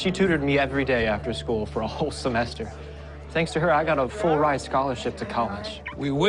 She tutored me every day after school for a whole semester. Thanks to her, I got a full ride scholarship to college. We win.